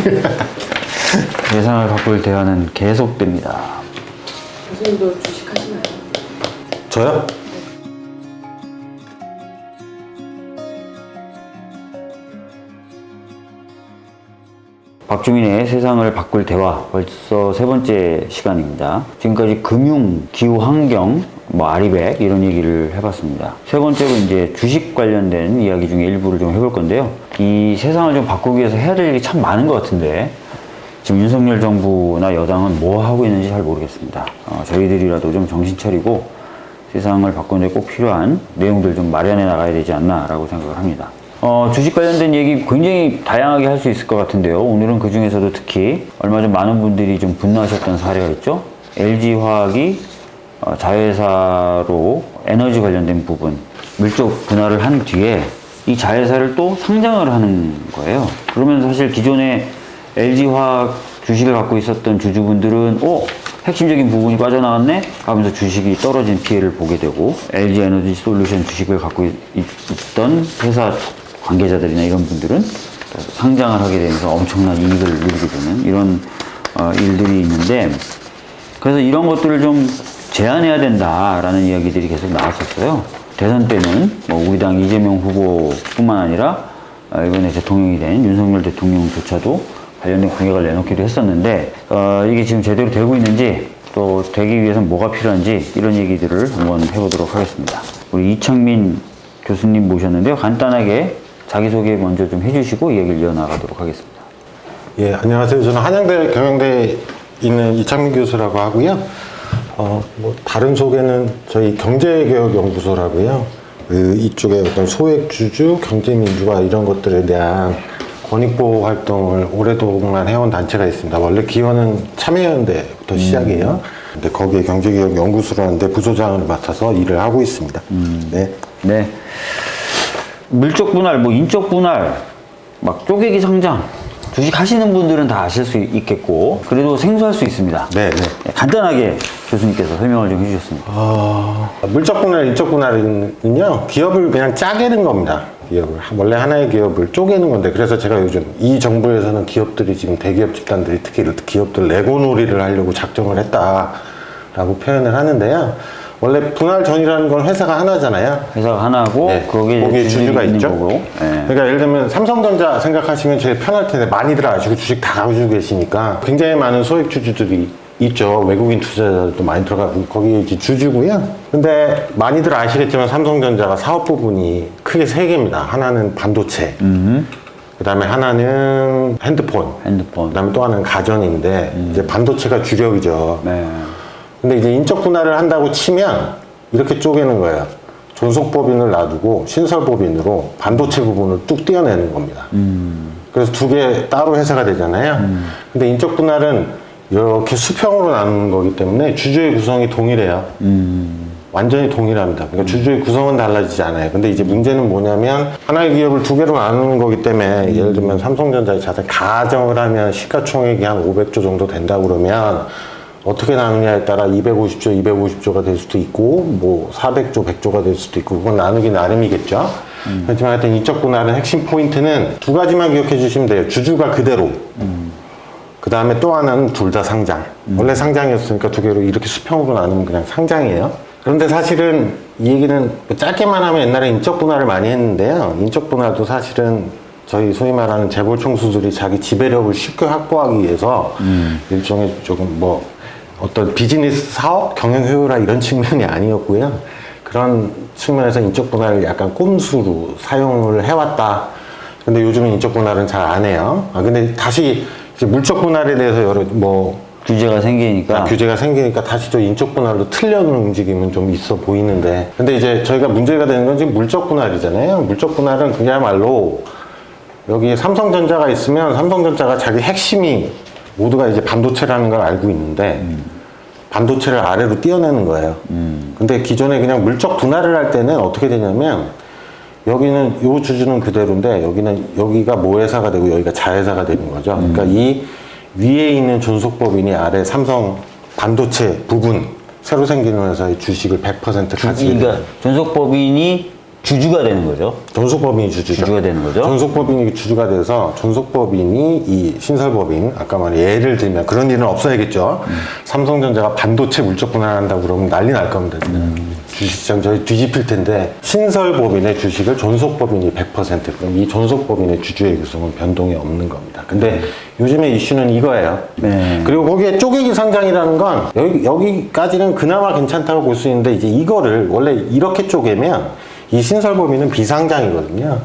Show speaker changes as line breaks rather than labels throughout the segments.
예상을 바꿀 대화는 계속됩니다.
교수님도 주식하시나요?
저요?
박주민의 세상을 바꿀 대화 벌써 세 번째 시간입니다. 지금까지 금융, 기후 환경, 뭐 아리백 이런 얘기를 해봤습니다. 세 번째로 이제 주식 관련된 이야기 중에 일부를 좀 해볼 건데요. 이 세상을 좀 바꾸기 위해서 해야 될 일이 참 많은 것 같은데 지금 윤석열 정부나 여당은 뭐 하고 있는지 잘 모르겠습니다. 어, 저희들이라도 좀 정신 차리고 세상을 바꾸는 데 꼭 필요한 내용들 좀 마련해 나가야 되지 않나라고 생각을 합니다. 어, 주식 관련된 얘기 굉장히 다양하게 할 수 있을 것 같은데요. 오늘은 그 중에서도 특히 얼마 전 많은 분들이 좀 분노하셨던 사례가 있죠. LG화학이 어, 자회사로 에너지 관련된 부분 물적 분할을 한 뒤에 이 자회사를 또 상장을 하는 거예요. 그러면 사실 기존에 LG화학 주식을 갖고 있었던 주주분들은 어? 핵심적인 부분이 빠져나왔네? 하면서 주식이 떨어진 피해를 보게 되고 LG 에너지 솔루션 주식을 갖고 있, 있던 회사 관계자들이나 이런 분들은 상장을 하게 되면서 엄청난 이익을 누리게 되는 이런 어, 일들이 있는데 그래서 이런 것들을 좀 제한해야 된다라는 이야기들이 계속 나왔었어요. 대선 때는 뭐 우리 당 이재명 후보뿐만 아니라 어, 이번에 대통령이 된 윤석열 대통령조차도 관련된 공약을 내놓기도 했었는데 어, 이게 지금 제대로 되고 있는지 또 되기 위해서 뭐가 필요한지 이런 얘기들을 한번 해보도록 하겠습니다. 우리 이창민 교수님 모셨는데요. 간단하게 자기소개 먼저 좀 해주시고 이야기를 이어나가도록 하겠습니다.
예, 안녕하세요. 저는 한양대 경영대에 있는 이창민 교수라고 하고요. 어, 뭐 다른 소개는 저희 경제개혁연구소라고요. 그 이쪽에 어떤 소액주주, 경제민주화 이런 것들에 대한 권익보호 활동을 오랫동안 해온 단체가 있습니다. 원래 기원은 참여연대부터 시작이에요. 근데 거기에 경제개혁연구소라는 데 부소장을 맡아서 일을 하고 있습니다. 네.
네. 물적 분할, 뭐 인적 분할, 막 쪼개기 상장, 주식 하시는 분들은 다 아실 수 있겠고, 그래도 생소할 수 있습니다.
네, 네.
네, 간단하게 교수님께서 설명을 좀 해주셨습니다.
어, 물적 분할, 인적 분할은요, 기업을 그냥 짜개는 겁니다. 기업을. 원래 하나의 기업을 쪼개는 건데, 그래서 제가 요즘 이 정부에서는 기업들이 지금 대기업 집단들이 특히 기업들 레고놀이를 하려고 작정을 했다 라고 표현을 하는데요. 원래 분할 전이라는 건 회사가 하나잖아요.
회사가 하나고,
네,
거기에,
거기에 주주가 있죠.
거고. 네.
그러니까 예를 들면 삼성전자 생각하시면 제일 편할 텐데 많이들 아시고 주식 다 가지고 계시니까 굉장히 많은 소액 주주들이 있죠. 외국인 투자자들도 많이 들어가고 거기에 이제 주주고요. 근데 많이들 아시겠지만 삼성전자가 사업 부분이 크게 세 개입니다. 하나는 반도체, 그다음에 하나는 핸드폰,
핸드폰.
그다음에 또 하나는 가전인데 이제 반도체가 주력이죠.
네.
근데 이제 인적 분할을 한다고 치면 이렇게 쪼개는 거예요. 존속법인을 놔두고 신설법인으로 반도체 부분을 뚝 떼어내는 겁니다. 그래서 두 개 따로 회사가 되잖아요. 근데 인적 분할은 이렇게 수평으로 나누는 거기 때문에 주주의 구성이 동일해요. 완전히 동일합니다. 그러니까 주주의 구성은 달라지지 않아요. 근데 이제 문제는 뭐냐면 하나의 기업을 두 개로 나누는 거기 때문에 예를 들면 삼성전자의 자산 가정을 하면 시가총액이 한 500조 정도 된다 그러면 어떻게 나누냐에 따라 250조, 250조가 될 수도 있고 뭐 400조, 100조가 될 수도 있고 그건 나누기 나름이겠죠. 하지만 하여튼 이쪽 분할은 핵심 포인트는 두 가지만 기억해 주시면 돼요. 주주가 그대로. 그 다음에 또 하나는 둘 다 상장. 원래 상장이었으니까 두 개로 이렇게 수평으로 나누면 그냥 상장이에요. 그런데 사실은 이 얘기는 뭐 짧게만 하면 옛날에 인적 분할을 많이 했는데요. 인적 분할도 사실은 저희 소위 말하는 재벌 총수들이 자기 지배력을 쉽게 확보하기 위해서 일종의 조금 뭐 어떤 비즈니스 사업, 경영 효율화 이런 측면이 아니었고요. 그런 측면에서 인적 분할을 약간 꼼수로 사용을 해왔다. 근데 요즘은 인적 분할은 잘 안 해요. 아, 근데 다시 물적 분할에 대해서 여러 뭐
규제가 생기니까.
아, 규제가 생기니까 다시 저 인적 분할로 틀려는 움직임은 좀 있어 보이는데 근데 이제 저희가 문제가 되는 건 지금 물적 분할이잖아요 물적 분할은 그야말로 여기 삼성전자가 있으면 삼성전자가 자기 핵심이 모두가 이제 반도체라는 걸 알고 있는데 반도체를 아래로 띄어내는 거예요 근데 기존에 그냥 물적 분할을 할 때는 어떻게 되냐면 여기는 요 주주는 그대로인데 여기는 여기가 모회사가 되고 여기가 자회사가 되는 거죠. 그러니까 이 위에 있는 존속법인이 아래 삼성 반도체 부분 새로 생기는 회사의 주식을 100% 가지게
그러니까. 존속법인이 주주가 되는 거죠.
존속법인이 주주죠.
주주가 되는 거죠.
존속법인이 주주가 돼서 존속법인이 이 신설법인 아까 말한 예를 들면 그런 일은 없어야겠죠. 삼성전자가 반도체 물적 분할한다고 그러면 난리 날 겁니다. 지금. 주식시장 저희 뒤집힐 텐데 신설법인의 주식을 존속법인이 100% 그럼 이 존속법인의 주주의 구성은 변동이 없는 겁니다. 근데 요즘에 이슈는 이거예요.
네.
그리고 거기에 쪼개기 상장이라는 건 여기, 여기까지는 그나마 괜찮다고 볼 수 있는데 이제 이거를 원래 이렇게 쪼개면 이 신설 범위는 비상장이거든요.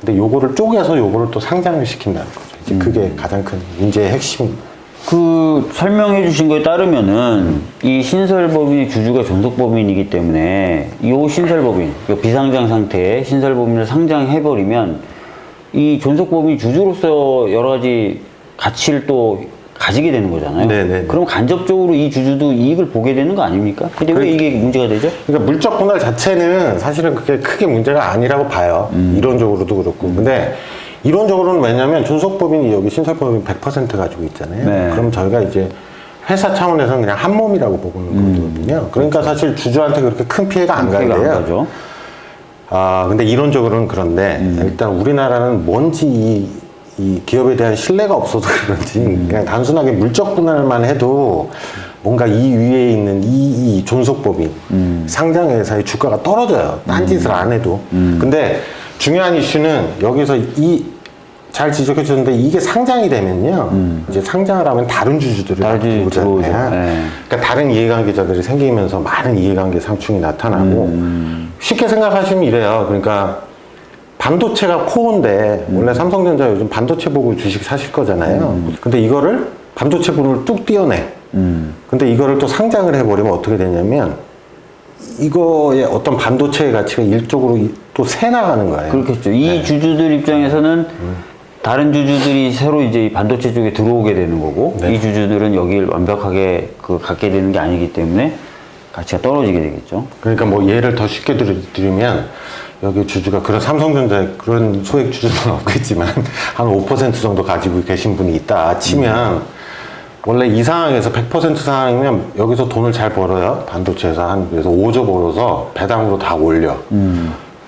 근데 요거를 쪼개서 요거를 또 상장을 시킨다는 거죠. 이제 그게 가장 큰 문제의 핵심입니다.
그 설명해 주신 거에 따르면은 이 신설법인의 주주가 존속법인이기 때문에 이 신설법인, 이 비상장 상태의 신설법인을 상장해 버리면 이 존속법인 주주로서 여러 가지 가치를 또 가지게 되는 거잖아요.
네네네.
그럼 간접적으로 이 주주도 이익을 보게 되는 거 아닙니까? 근데 왜 이게 문제가 되죠?
그러니까 물적 분할 자체는 사실은 그렇게 크게 문제가 아니라고 봐요. 이론적으로도 그렇고. 근데 이론적으로는 왜냐면 존속법인이 여기 신설법인 100% 가지고 있잖아요.
네.
그럼 저희가 이제 회사 차원에서는 그냥 한 몸이라고 보고는 거거든요. 그러니까 사실 주주한테 그렇게 큰 피해가 안 가요. 아, 근데 이론적으로는 그런데
음.
일단 우리나라는 뭔지 이, 이 기업에 대한 신뢰가 없어서 그런지
음.
그냥 단순하게 물적 분할만 해도 뭔가 이 위에 있는 이, 이 존속법인
음.
상장 회사의 주가가 떨어져요. 딴 짓을 안 해도.
음.
근데 중요한 이슈는 여기서 이 잘 지적해 주셨는데 이게 상장이 되면요. 이제 상장을 하면 다른 주주들이
음.
들어오잖아요.
네.
그러니까 다른 이해관계자들이 생기면서 많은 이해관계 상충이 나타나고
음.
쉽게 생각하시면 이래요. 그러니까 반도체가 코어인데 원래 삼성전자 요즘 반도체 보고 주식 사실 거잖아요. 근데 이거를 반도체 부분을 뚝 띄어내.
음.
근데 이거를 또 상장을 해버리면 어떻게 되냐면 이거의 어떤 반도체의 가치가 일쪽으로 이- 또새 나가는 거예요.
그렇겠죠. 이 주주들 입장에서는 다른 주주들이 새로 이제 이 반도체 쪽에 들어오게 되는 거고
네.
이 주주들은 여기를 완벽하게 그 갖게 되는 게 아니기 때문에 가치가 떨어지게 되겠죠.
그러니까 뭐 예를 더 쉽게 들- 드리면 여기 주주가 그런 삼성전자에 그런 소액 주주는 없겠지만 한 5% 정도 가지고 계신 분이 있다 치면 원래 이 상황에서 100% 상황이면 여기서 돈을 잘 벌어요. 반도체에서 한 그래서 5조 벌어서 배당으로 다 올려.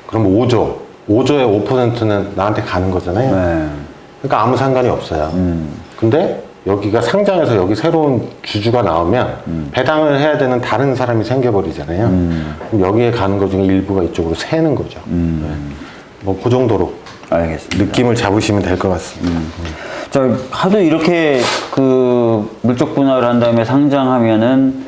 그럼 5조 5조의 5%는 나한테 가는 거잖아요.
네.
그러니까 아무 상관이 없어요. 근데 여기가 상장해서 여기 새로운 주주가 나오면 배당을 해야 되는 다른 사람이 생겨버리잖아요. 그럼 여기에 가는 것 중에 일부가 이쪽으로 새는 거죠. 뭐그 정도로
알겠습니다.
느낌을 잡으시면 될 것 같습니다.
자, 하도 이렇게 그 물적 분할을 한 다음에 상장하면은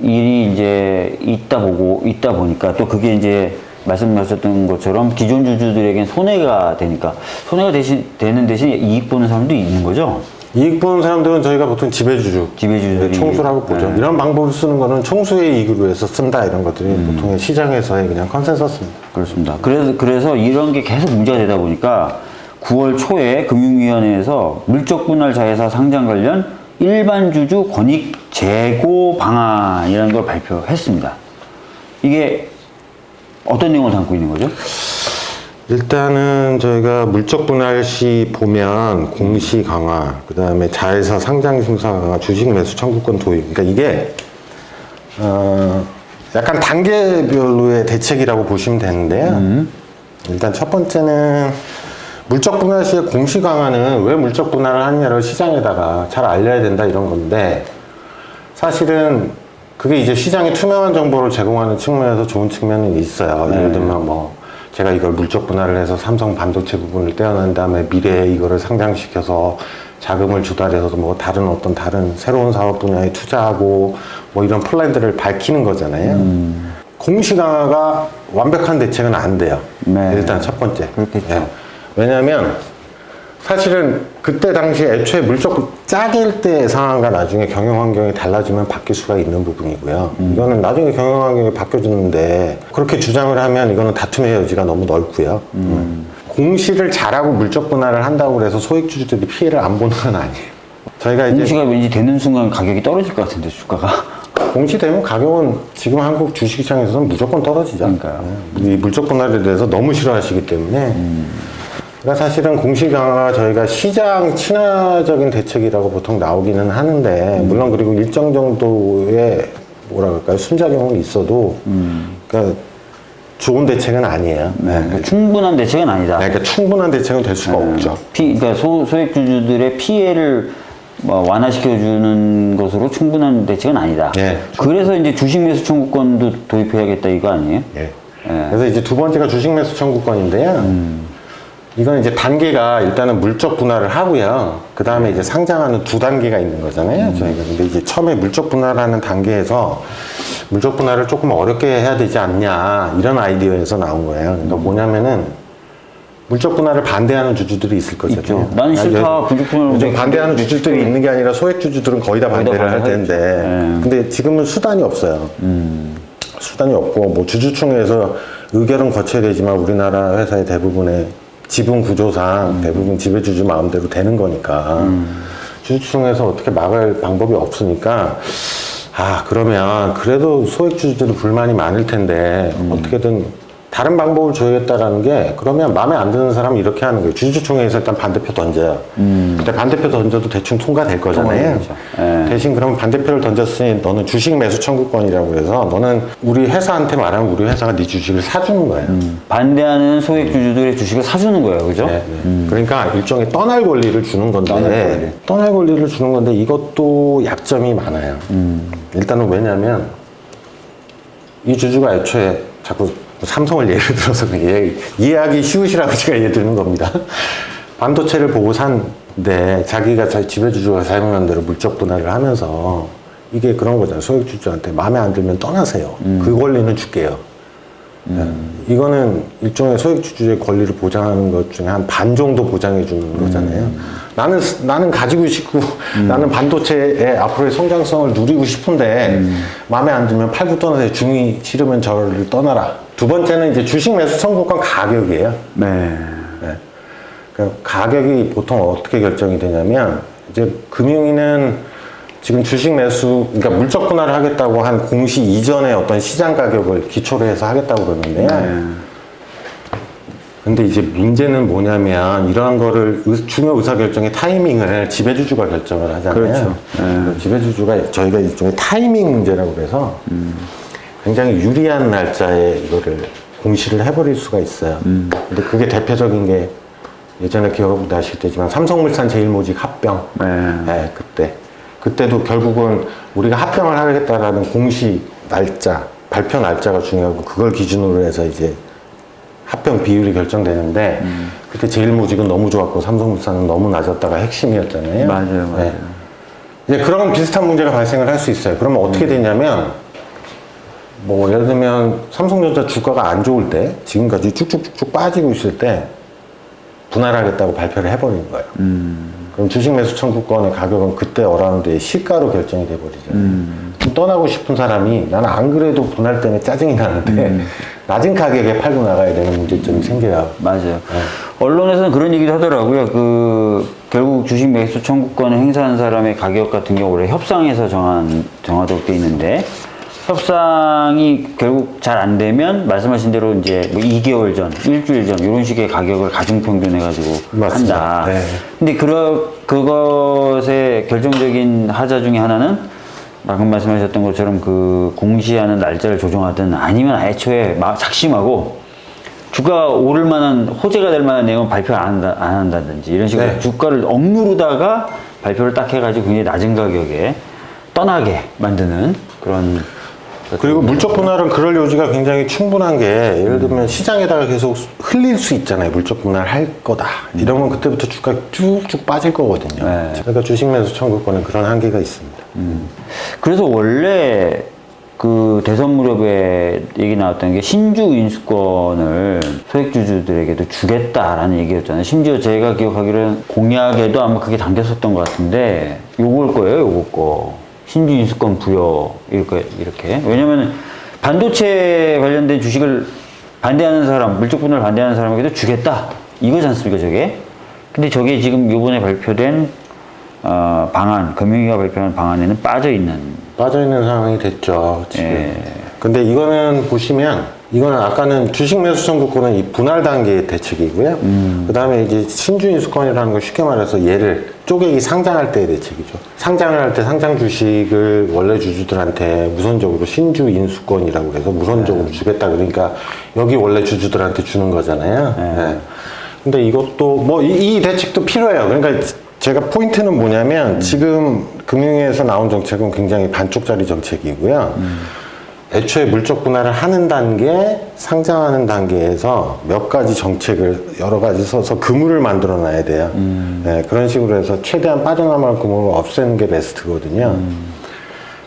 일이 이제 있다 보고 있다 보니까 또 그게 이제 말씀하셨던 것처럼 기존 주주들에겐 손해가 되니까 손해가 대신 되는 대신 이익 보는 사람도 있는 거죠.
이익 보는 사람들은 저희가 보통 지배주주,
지배주주들이
총수라고 보죠.
네.
이런 방법을 쓰는 거는 총수의 이익을 위해서 쓴다 이런 것들이 보통의 시장에서의 그냥 컨센서스입니다.
그렇습니다. 그래서 그래서 이런 게 계속 문제가 되다 보니까 9월 초에 금융위원회에서 물적 분할 자회사 상장 관련 일반 주주 권익 제고 방안이라는 걸 발표했습니다. 이게 어떤 내용을 담고 있는 거죠?
일단은 저희가 물적 분할 시 보면 공시 강화, 그 다음에 자회사 상장 심사 강화, 주식 매수 청구권 도입. 그러니까 이게 어, 약간 단계별로의 대책이라고 보시면 되는데요. 일단 첫 번째는 물적 분할 시의 공시 강화는 왜 물적 분할을 하느냐를 시장에다가 잘 알려야 된다 이런 건데 사실은 그게 이제 시장에 투명한 정보를 제공하는 측면에서 좋은 측면은 있어요. 예를 들면 뭐 제가 이걸 물적 분할을 해서 삼성 반도체 부분을 떼어낸 다음에 미래에 이거를 상장시켜서 자금을 조달해서 뭐 다른 어떤 다른 새로운 사업 분야에 투자하고 뭐 이런 플랜들을 밝히는 거잖아요. 공시 강화가 완벽한 대책은 안 돼요.
네.
일단 첫 번째.
그렇겠죠.
예. 왜냐하면 사실은 그때 당시 애초에 물적 짝일 때 상황과 나중에 경영 환경이 달라지면 바뀔 수가 있는 부분이고요. 이거는 나중에 경영 환경이 바뀌어졌는데 그렇게 주장을 하면 이거는 다툼의 여지가 너무 넓고요. 음. 공시를 잘하고 물적 분할을 한다고 해서 소액주주들이 피해를 안 보는 건 아니에요. 저희가 이제
공시가 왠지 되는 순간 가격이 떨어질 것 같은데 주가가
공시되면 가격은 지금 한국 주식시장에서는 무조건 떨어지죠.
그러니까요.
이 물적 분할에 대해서 너무 싫어하시기 때문에. 그러니까 사실은 공시 강화가 저희가 시장 친화적인 대책이라고 보통 나오기는 하는데, 물론 그리고 일정 정도의 뭐라 그럴까요? 순작용은 있어도, 그러니까 좋은 대책은 아니에요.
네, 그러니까 충분한 대책은 아니다.
그러니까 충분한 대책은 될 수가 없죠.
피, 그러니까 소, 소액주주들의 피해를 뭐 완화시켜주는 것으로 충분한 대책은 아니다.
예.
그래서 이제 주식 매수 청구권도 도입해야겠다 이거 아니에요?
예.
예.
그래서 이제 두 번째가 주식 매수 청구권인데요. 이건 이제 단계가 일단은 물적 분할을 하고요. 그 다음에 이제 상장하는 두 단계가 있는 거잖아요. 저희가. 근데 이제 처음에 물적 분할하는 단계에서 물적 분할을 조금 어렵게 해야 되지 않냐. 이런 아이디어에서 나온 거예요. 그러니까 뭐냐면은 물적 분할을 반대하는 주주들이 있을 거잖아요.
나는 싫다.
아,
물적 분할을
요즘
왜
반대하는 주주들이 있는 게 아니라 소액 주주들은 거의 다
거의 다
반대를 할. 텐데.
예.
근데 지금은 수단이 없어요. 수단이 없고 뭐 주주총회에서 의결은 거쳐야 되지만 우리나라 회사의 대부분의 지분 구조상 대부분 지배주주 마음대로 되는 거니까. 주주총회에서 어떻게 막을 방법이 없으니까 아 그러면 그래도 소액주주들이 불만이 많을 텐데 어떻게든 다른 방법을 줘야겠다라는 게 그러면 마음에 안 드는 사람은 이렇게 하는 거예요. 주주총회에서 일단 반대표 던져요 근데 반대표 던져도 대충 통과될 거잖아요.
예.
대신 그럼 반대표를 던졌으니 너는 주식 매수 청구권이라고 해서 너는 우리 회사한테 말하면 우리 회사가 네 주식을 사주는 거예요.
반대하는 소액 주주들의 주식을 사주는 거예요, 그죠?
네, 네. 그러니까 일종의 떠날 권리를 주는 건데
떠날
떠날,
권리.
권리를 주는 건데 이것도 약점이 많아요. 일단은 왜냐하면 이 주주가 애초에 자꾸 삼성을 예를 들어서 이해하기 쉬우시라고 제가 예를 드는 겁니다. 반도체를 보고 산 데 자기가 자- 지배주주가 사용한 대로 물적 분할을 하면서 이게 그런 거잖아요. 소액주주한테 마음에 안 들면 떠나세요. 그 권리는 줄게요. 네. 이거는 일종의 소액주주의 권리를 보장하는 것 중에 한 반 정도 보장해 주는 거잖아요. 나는 스- 나는 가지고 싶고 나는 반도체의 앞으로의 성장성을 누리고 싶은데 마음에 안 들면 팔고 떠나세요. 중이 싫으면 저를 떠나라. 두 번째는 이제 주식 매수 청구권 가격이에요.
네.
네. 그 가격이 보통 어떻게 결정이 되냐면 이제 금융위는 지금 주식 매수 그러니까 물적 분할을 하겠다고 한 공시 이전에 어떤 시장 가격을 기초로 해서 하겠다고 그러는데요.
네.
근데 이제 문제는 뭐냐면 이러한 거를 의- 중요 의사 결정의 타이밍을 지배주주가 결정을 하잖아요.
그렇죠.
그 지배주주가 저희가 일종의 타이밍 문제라고 그래서 굉장히 유리한 날짜에 이거를 공시를 해버릴 수가 있어요. 근데 그게 대표적인 게 예전에 기억 나실 때지만 삼성물산 제일모직 합병.
네.
네, 그때. 그때도 결국은 우리가 합병을 하겠다라는 공시 날짜, 발표 날짜가 중요하고 그걸 기준으로 해서 이제 합병 비율이 결정되는데
음.
그때 제일모직은 너무 좋았고 삼성물산은 너무 낮았다가 핵심이었잖아요.
맞아요, 맞아요.
네. 이제 그런 비슷한 문제가 발생을 할 수 있어요. 그러면
음.
어떻게 되냐면 뭐 예를 들면 삼성전자 주가가 안 좋을 때 지금까지 쭉쭉쭉쭉 빠지고 있을 때 분할하겠다고 발표를 해버리는 거예요. 그럼 주식 매수 청구권의 가격은 그때 around의 시가로 결정이 돼버리잖아요. 그럼 떠나고 싶은 사람이 나는 안 그래도 분할 때문에 짜증이 나는데 낮은 가격에 팔고 나가야 되는 문제점이 생겨요.
맞아요. 언론에서는 그런 얘기도 하더라고요. 그 결국 주식 매수 청구권을 행사한 사람의 가격 같은 경우 원래 협상에서 정한 정하도록 돼 있는데 협상이 결국 잘 안 되면 말씀하신 대로 이제 뭐 2개월 전, 일주일 전 이런 식의 가격을 가중평균해 가지고
맞습니다.
한다.
네.
근데 그러, 그것의 결정적인 하자 중에 하나는 방금 말씀하셨던 것처럼 그 공시하는 날짜를 조정하든 아니면 애초에 막 작심하고 주가 오를 만한 호재가 될 만한 내용은 발표 안, 한다, 안 한다든지 이런 식으로
네.
주가를 억누르다가 발표를 딱 해가지고 굉장히 낮은 가격에 떠나게 만드는 그런
그리고 물적 분할은 그럴 요지가 굉장히 충분한 게 예를 들면 시장에다가 계속 흘릴 수 있잖아요. 물적 분할 할 거다. 이러면 그때부터 주가 쭉쭉 빠질 거거든요.
네.
그러니까 주식 매수 청구권은 그런 한계가 있습니다.
그래서 원래 그 대선 무렵에 얘기 나왔던 게 신주 인수권을 소액주주들에게도 주겠다라는 얘기였잖아요. 심지어 제가 기억하기로는 공약에도 아마 그게 담겼었던 것 같은데 요걸 거예요, 요거 거. 신주 인수권 부여 이렇게 이렇게. 왜냐면 반도체 관련된 주식을 반대하는 사람, 물적 분할 반대하는 사람에게도 주겠다. 이거지 않습니까, 저게? 근데 저게 지금 요번에 발표된 어, 방안, 금융위가 발표한 방안에는 빠져 있는
빠져 있는 상황이 됐죠. 지금.
예.
근데 이거는 보시면 이거는 아까는 주식 매수 청구권은 이 분할 단계의 대책이고요. 그 다음에 이제 신주인 수권이라는 걸 쉽게 말해서 얘를 쪼개기 상장할 때의 대책이죠. 상장을 할 때 상장 주식을 원래 주주들한테 우선적으로 신주인 수권이라고 해서 우선적으로 주겠다. 그러니까 여기 원래 주주들한테 주는 거잖아요. 네. 근데 이것도 뭐이 대책도 필요해요. 그러니까 제가 포인트는 뭐냐면 지금 금융위에서 나온 정책은 굉장히 반쪽짜리 정책이고요. 애초에 물적 분할을 하는 단계, 상장하는 단계에서 몇 가지 정책을 여러 가지 써서 그물을 만들어 놔야 돼요. 네, 그런 식으로 해서 최대한 빠져나갈 그물을 없애는 게 베스트거든요.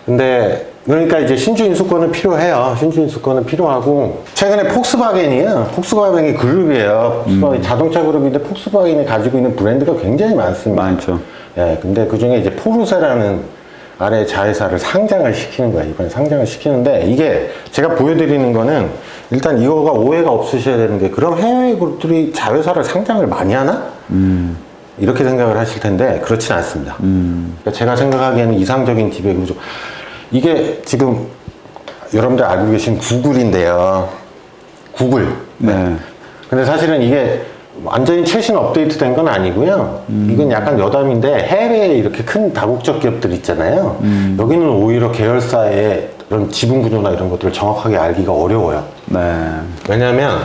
근데 그러니까 이제 신주 인수권은 필요해요. 신주 인수권은 필요하고 최근에 폭스바겐이요. 폭스바겐이 그룹이에요. 폭스바겐 자동차 그룹인데 폭스바겐이 가지고 있는 브랜드가 굉장히 많습니다.
많죠.
예, 근데 그 중에 이제 포르쉐라는 아래 자회사를 상장을 시키는 거야. 이번에 상장을 시키는데 이게 제가 보여드리는 거는 일단 이거가 오해가 없으셔야 되는 게 그럼 해외 그룹들이 자회사를 상장을 많이 하나? 이렇게 생각을 하실 텐데 그렇진 않습니다. 그러니까 제가 생각하기에는 이상적인 지배 구조. 이게 지금 여러분들 알고 계신 구글인데요. 구글.
네.
근데 사실은 이게 완전히 최신 업데이트 된 건 아니고요. 이건 약간 여담인데 해외에 이렇게 큰 다국적 기업들 있잖아요. 여기는 오히려 계열사의 그런 지분 구조나 이런 것들을 정확하게 알기가 어려워요.
네.
왜냐하면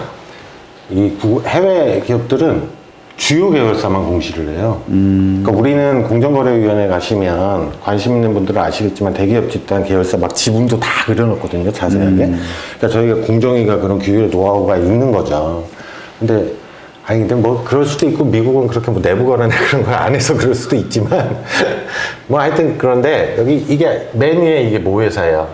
이 구- 해외 기업들은 주요 계열사만 공시를 해요. 그러니까 우리는 공정거래위원회 가시면 관심 있는 분들은 아시겠지만 대기업 집단 계열사 막 지분도 다 그려놓거든요, 자세하게. 그러니까 저희가 공정위가 그런 규율 노하우가 있는 거죠. 근데 아니 근데 뭐 그럴 수도 있고 미국은 그렇게 뭐 내부 거래나 그런 걸 안 해서 그럴 수도 있지만 뭐 하여튼 그런데 여기 이게 맨 위에 이게 모 회사예요.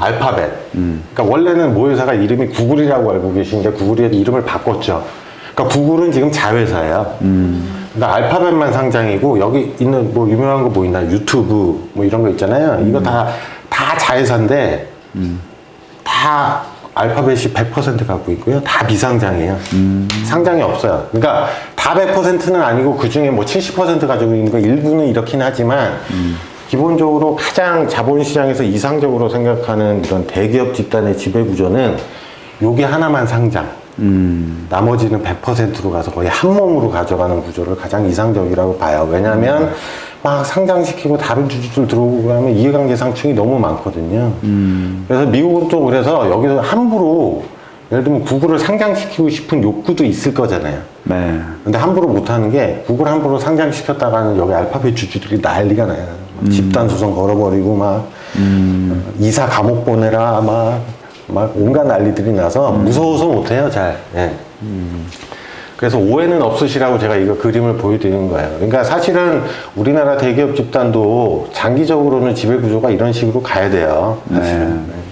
알파벳. 그러니까 원래는 모 회사가 이름이 구글이라고 알고 계신데 구글이 이름을 바꿨죠. 그러니까 구글은 지금 자회사예요. 그러니까 알파벳만 상장이고 여기 있는 뭐 유명한 거 뭐 있나 유튜브 뭐 이런 거 있잖아요. 이거 다 다 자회사인데 다 알파벳이 100% 갖고 있고요. 다 비상장이에요. 상장이 없어요. 그러니까 다 100%는 아니고 그 중에 뭐 70% 가지고 있는 거 일부는 이렇긴 하지만 기본적으로 가장 자본시장에서 이상적으로 생각하는 이런 대기업 집단의 지배구조는 요게 하나만 상장. 나머지는 100%로 가서 거의 한 몸으로 가져가는 구조를 가장 이상적이라고 봐요. 왜냐하면 막 상장시키고 다른 주주들 들어오고 그러면 이해관계 상충이 너무 많거든요. 그래서 미국은 또 그래서 여기서 함부로 예를 들면 구글을 상장시키고 싶은 욕구도 있을 거잖아요.
네.
근데 함부로 못하는 게 구글 함부로 상장시켰다가는 여기 알파벳 주주들이 난리가 나요. 집단 소송 걸어버리고 막 어, 이사 감옥 보내라 막, 막 온갖 난리들이 나서 무서워서 못해요 잘. 예. 그래서 오해는 없으시라고 제가 이거 그림을 보여드리는 거예요. 그러니까 사실은 우리나라 대기업 집단도 장기적으로는 지배 구조가 이런 식으로 가야 돼요. 사실은.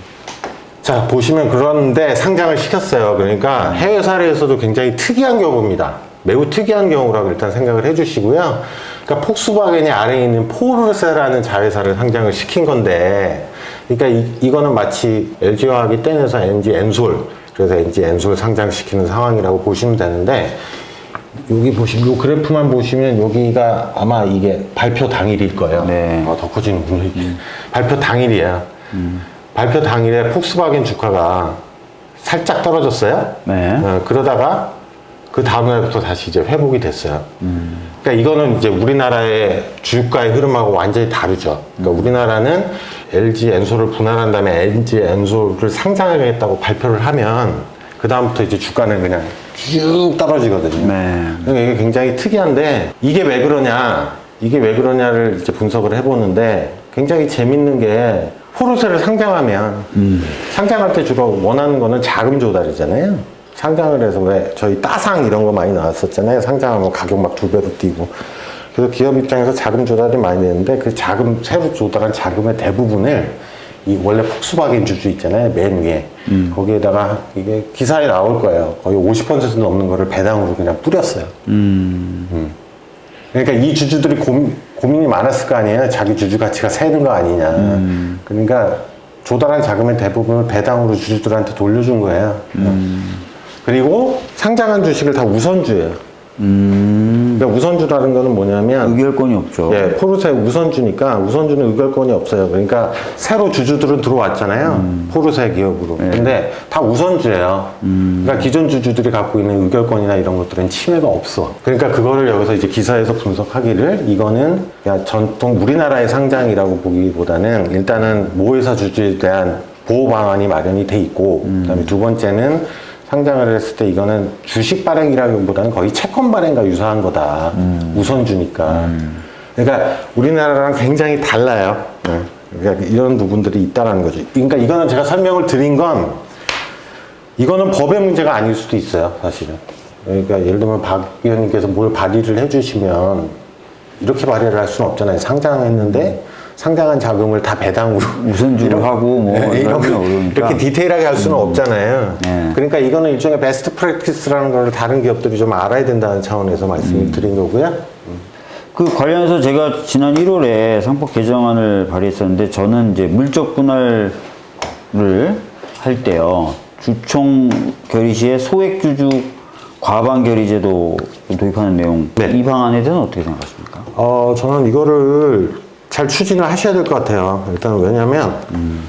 자 보시면 그런데 상장을 시켰어요 그러니까 해외 사례에서도 굉장히 특이한 경우입니다 매우 특이한 경우라고 일단 생각을 해주시고요 그러니까 폭스바겐이 아래에 있는 포르쉐라는 자회사를 상장을 시킨 건데 그러니까 이, 이거는 마치 LG화학이 떼내서 NG 엔솔 그래서 NG 엔솔 상장시키는 상황이라고 보시면 되는데 여기 보시면 요 그래프만 보시면 여기가 아마 이게 발표 당일일 거예요
네.
아, 더 커지는군요 이게. 발표 당일이에요 발표 당일에 폭스바겐 주가가 살짝 떨어졌어요.
네.
어, 그러다가 그 다음날부터 다시 이제 회복이 됐어요. 그러니까 이거는 이제 우리나라의 주가의 흐름하고 완전히 다르죠. 그러니까 우리나라는 LG 엔솔을 분할한 다음에 LG 엔솔을 상장하겠다고 발표를 하면 그 다음부터 이제 주가는 그냥 쭉 떨어지거든요.
네.
그러니까 이게 굉장히 특이한데 이게 왜 그러냐 이게 왜 그러냐를 이제 분석을 해보는데 굉장히 재밌는 게 포르쉐를 상장하면 상장할 때 주로 원하는 거는 자금 조달이잖아요 상장을 해서 왜 저희 따상 이런 거 많이 나왔었잖아요. 상장하면 가격 막 두 배로 뛰고. 그래서 기업 입장에서 자금 조달이 많이 되는데 그 자금 새로 조달한 자금의 대부분을 이 원래 폭스바겐 주주 있잖아요. 맨 위에. 거기에다가 이게 기사에 나올 거예요. 거의 50% 넘는 거를 배당으로 그냥 뿌렸어요. 그러니까 이 주주들이 고민, 고민이 많았을 거 아니에요. 자기 주주 가치가 새는 거 아니냐. 그러니까 조달한 자금의 대부분을 배당으로 주주들한테 돌려준 거예요. 그리고 상장한 주식을 다 우선주예요.
음,
그러니까 우선주라는 거는 뭐냐면
의결권이 없죠.
예, 포르쉐 우선주니까 우선주는 의결권이 없어요. 그러니까 새로 주주들은 들어왔잖아요.
음.
포르쉐 기업으로.
네.
근데 다 우선주예요.
음.
그러니까 기존 주주들이 갖고 있는 의결권이나 이런 것들은 침해가 없어. 그러니까 그거를 여기서 이제 기사에서 분석하기를 이거는 그냥 전통 우리나라의 상장이라고 보기보다는 일단은 모회사 주주에 대한 보호 방안이 마련이 돼 있고
음.
그다음에 두 번째는 상장을 했을 때 이거는 주식 발행이라기보다는 거의 채권 발행과 유사한 거다.
음.
우선주니까. 그러니까 우리나라랑 굉장히 달라요. 네. 그러니까 이런 부분들이 있다라는 거죠. 그러니까 이거는 제가 설명을 드린 건 이거는 법의 문제가 아닐 수도 있어요, 사실은. 그러니까 예를 들면 박 의원님께서 뭘 발의를 해주시면 이렇게 발의를 할 수는 없잖아요. 상장했는데 상장한 자금을 다 배당으로
우선주로
이런-
하고 뭐
네,
이런. 음.
이렇게 디테일하게 할 수는 없잖아요.
네.
그러니까 이거는 일종의 베스트 프랙티스라는 걸 다른 기업들이 좀 알아야 된다는 차원에서 말씀을
음.
드린 거고요.
그 관련해서 제가 지난 1월에 상법 개정안을 발의했었는데 저는 이제 물적 분할을 할 때요 주총 결의 시에 소액 주주 과반 결의 제도 도입하는 내용
네.
이 방안에 대해서는 어떻게 생각하십니까?
어, 저는 이거를 잘 추진을 하셔야 될 것 같아요. 일단 왜냐면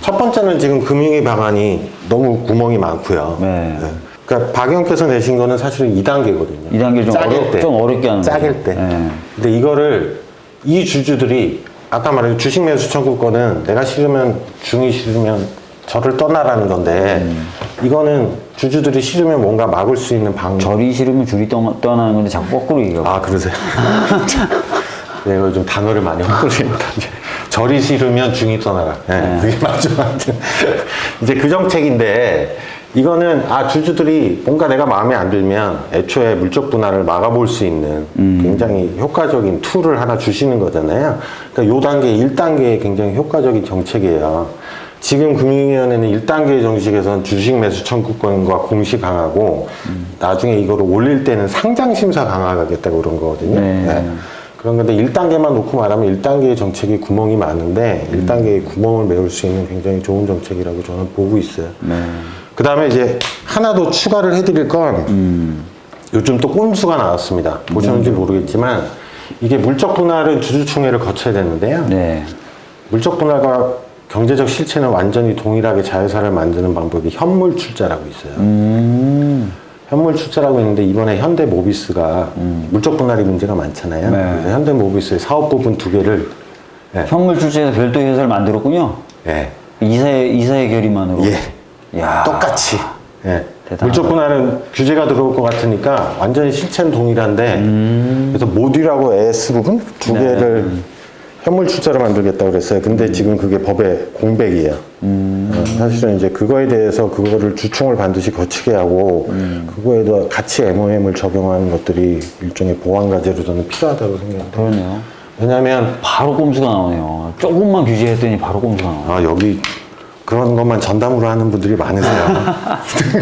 첫 번째는 지금 금융위 방안이 너무 구멍이 많고요.
네.
그러니까 박 의원께서 내신 거는 사실은 2단계거든요.
이 단계 좀 어려- 좀 어렵게 하는
짜길. 때.
네.
근데 이거를 이 주주들이 아까 말한 주식 매수 청구권은 내가 싫으면 중이 싫으면 저를 떠나라는 건데
음.
이거는 주주들이 싫으면 뭔가 막을 수 있는 방
절이 싫으면 중이 떠- 떠나는 건데 자꾸 거꾸로 얘기하고
아 그러세요? 내가 요즘 단어를 많이 헷갈립니다. 이제 절이 싫으면 중이 떠나라. 네, 그게 맞죠. 아무튼 이제 그 정책인데 이거는 아 주주들이 뭔가 내가 마음에 안 들면 애초에 물적 분할을 막아볼 수 있는 굉장히 효과적인 툴을 하나 주시는 거잖아요. 그러니까 요 단계 1단계에 굉장히 효과적인 정책이에요. 지금 금융위원회는 1단계 정식에서는 주식 매수 청구권과 공시 강화고 나중에 이거를 올릴 때는 상장 심사 강화하겠다고 그런 거거든요.
네.
네. 그런 건데 1단계만 놓고 말하면 1단계의 정책이 구멍이 많은데 1단계의 구멍을 메울 수 있는 굉장히 좋은 정책이라고 저는 보고 있어요. 그 다음에 이제 하나 더 추가를 해드릴 건 요즘 또 꼼수가 나왔습니다. 보셨는지 모르겠지만 이게 물적 분할은 주주총회를 거쳐야 되는데요.
네.
물적 분할과 경제적 실체는 완전히 동일하게 자회사를 만드는 방법이 현물 출자라고 있어요.
음,
현물 출자라고 있는데 이번에 현대 모비스가 물적 분할이 문제가 많잖아요.
네.
그래서 현대 모비스의 사업 부분 두 개를 예.
현물 출제해서 별도의 회사를 만들었군요
예.
이사의 이사의 결의만으로
예.
야
똑같이. 예.
대단하다.
물적 분할은 규제가 들어올 것 같으니까 완전히 실체는 동일한데 그래서 모듈하고 AS 부분 두
음. 네.
개를 현물 출자로 만들겠다고 그랬어요.
음.
근데 지금 그게 법의 공백이에요. 어, 사실은 이제 그거에 대해서 그거를 주총을 반드시 거치게 하고
음.
그거에도 같이 MOM을 적용하는 것들이 일종의 보완 과제로 저는 필요하다고 생각해요.
그러네요
왜냐하면
바로 꼼수가 나오네요. 조금만 규제했더니 바로 꼼수가 나와요.
아 여기 그런 것만 전담으로 하는 분들이 많으세요.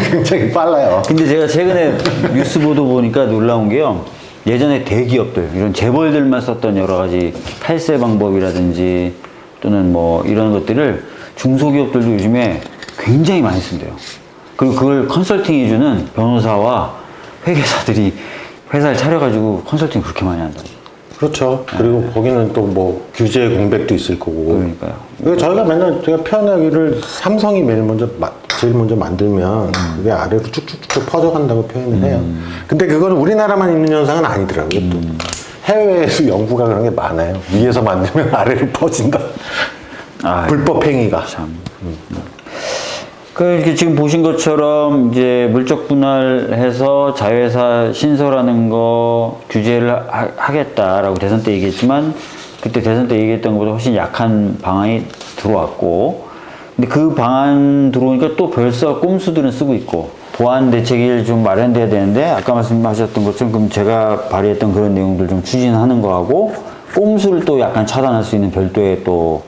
굉장히 빨라요.
근데 제가 최근에 뉴스 보도 보니까 놀라운 게요. 예전에 대기업들, 이런 재벌들만 썼던 여러 가지 탈세 방법이라든지 또는 뭐 이런 것들을 중소기업들도 요즘에 굉장히 많이 쓴대요. 그리고 그걸 컨설팅 해주는 변호사와 회계사들이 회사를 차려가지고 컨설팅 그렇게 많이 한다.
그렇죠. 그리고 거기는 또 뭐 규제 공백도 있을 거고.
그러니까요.
그리고 저희가 맨날 제가 표현하기를 삼성이 매일 먼저 마- 제일 먼저 만들면 그게 아래로 쭉쭉쭉 퍼져간다고 표현을 해요. 근데 그건 우리나라만 있는 현상은 아니더라고요. 또 해외에서 연구가 그런 게 많아요. 위에서 만들면 아래로 퍼진다.
아,
불법 행위가.
참. 그 이렇게 지금 보신 것처럼 이제 물적 분할해서 자회사 신설하는 거 규제를 하, 하겠다라고 대선 때 얘기했지만 그때 대선 때 얘기했던 것보다 훨씬 약한 방안이 들어왔고 근데 그 방안 들어오니까 또 벌써 꼼수들은 쓰고 있고 보완 대책이 좀 마련돼야 되는데 아까 말씀하셨던 것처럼 그럼 제가 발의했던 그런 내용들 좀 추진하는 거하고 꼼수를 또 약간 차단할 수 있는 별도의 또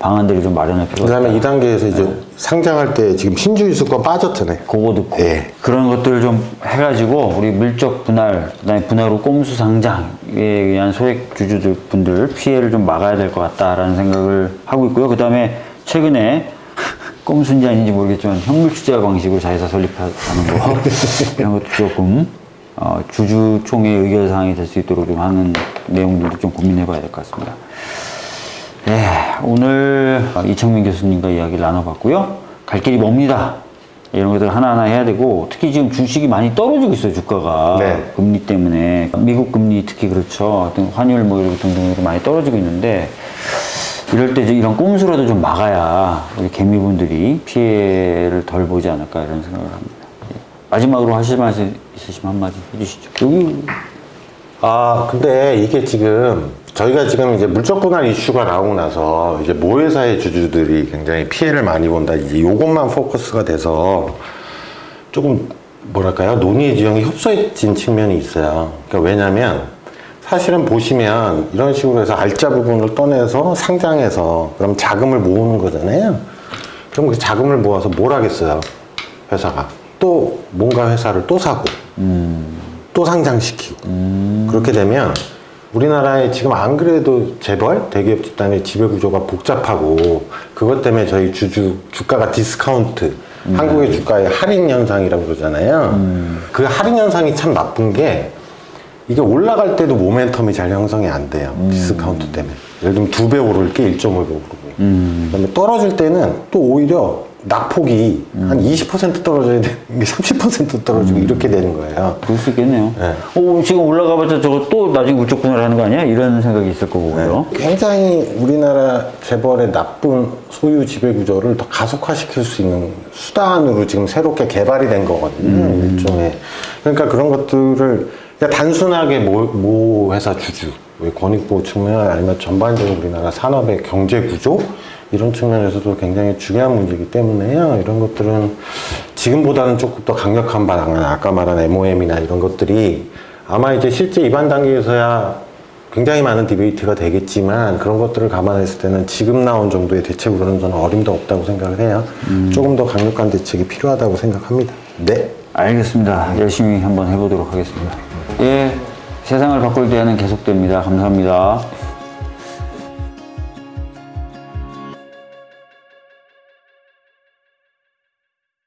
방안들이 좀 마련할
그
필요가 있다.
다음에 2단계에서 이제 상장할 때 지금 신주유수권 빠졌잖아요.
그거 듣고
예.
그런 것들을 좀 해가지고 우리 물적 분할 그다음에 분할 후 꼼수 상장에 의한 소액 주주들 분들 피해를 좀 막아야 될 것 같다라는 생각을 하고 있고요. 그다음에 최근에 꼼수인지 아닌지 모르겠지만 현물 투자 방식으로 자회사 설립하는 거 이런 것도 조금 어, 주주총회 의결사항이 될 수 있도록 좀 하는 내용들도 좀 고민해 봐야 될 것 같습니다. 네, 오늘 이창민 교수님과 이야기를 나눠봤고요. 갈 길이 멉니다. 이런 것들 하나하나 해야 되고 특히 지금 주식이 많이 떨어지고 있어요 주가가
네.
금리 때문에 미국 금리 특히 그렇죠 환율 뭐 이런 등등으로 많이 떨어지고 있는데 이럴 때 이런 꼼수라도 좀 막아야 우리 개미분들이 피해를 덜 보지 않을까 이런 생각을 합니다. 예. 마지막으로 하실 말씀 있으시면 한마디 해주시죠. 여기
아, 근데 이게 지금 저희가 지금 이제 물적 분할 이슈가 나오고 나서 이제 모회사의 주주들이 굉장히 피해를 많이 본다. 이제 요것만 포커스가 돼서 조금 뭐랄까요? 논의의 지형이 협소해진 측면이 있어요. 그러니까 왜냐면 사실은 보시면 이런 식으로 해서 알짜 부분을 떠내서 상장해서 그럼 자금을 모으는 거잖아요. 그럼 그 자금을 모아서 뭘 하겠어요? 회사가. 또 뭔가 회사를 또 사고. 또 상장시키고 그렇게 되면 우리나라에 지금 안 그래도 재벌 대기업 집단의 지배 구조가 복잡하고 그것 때문에 저희 주주 주가가 디스카운트 한국의 주가의 할인 현상이라고 그러잖아요. 그 할인 현상이 참 나쁜 게 이게 올라갈 때도 모멘텀이 잘 형성이 안 돼요. 디스카운트 때문에. 예를 들면 두 배 오를 게 1.5배 오르고. 그다음에 떨어질 때는 또 오히려 낙폭이 한20% 떨어져야 되는 게 30% 떨어지고 이렇게 되는 거예요.
그럴 수 있겠네요.
네.
어, 지금 올라가봤자 저거 또 나중에 물적 분할 하는 거 아니야? 이런 생각이 있을 거고요.
굉장히 우리나라 재벌의 나쁜 소유 지배 구조를 더 가속화시킬 수 있는 수단으로 지금 새롭게 개발이 된 거거든요. 일종의. 그러니까 그런 것들을 그냥 단순하게 모, 모 회사 주주, 왜 권익보호 측면 아니면 전반적으로 우리나라 산업의 경제 구조 이런 측면에서도 굉장히 중요한 문제이기 때문에요. 이런 것들은 지금보다는 조금 더 강력한 방안, 아까 말한 MOM이나 이런 것들이 아마 이제 실제 입안 단계에서야 굉장히 많은 디베이트가 되겠지만 그런 것들을 감안했을 때는 지금 나온 정도의 대책으로는 저는 어림도 없다고 생각을 해요. 조금 더 강력한 대책이 필요하다고 생각합니다. 네.
알겠습니다. 열심히 한번 해보도록 하겠습니다. 예, 세상을 바꿀 때는 계속됩니다. 감사합니다.